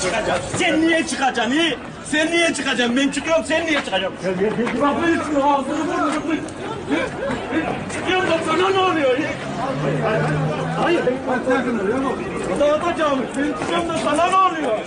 çıkacaksın? Sen niye çıkacaksın? Niye? Sen niye çıkacaksın? Ben çıkıyorum, sen niye çıkacaksın? Bak ben çıkıyorum, ağzını burnunu Çıkıyorum da sana ne oluyor? Hayır. Dağıtacağım. Ben çıkıyorum da sana ne oluyor?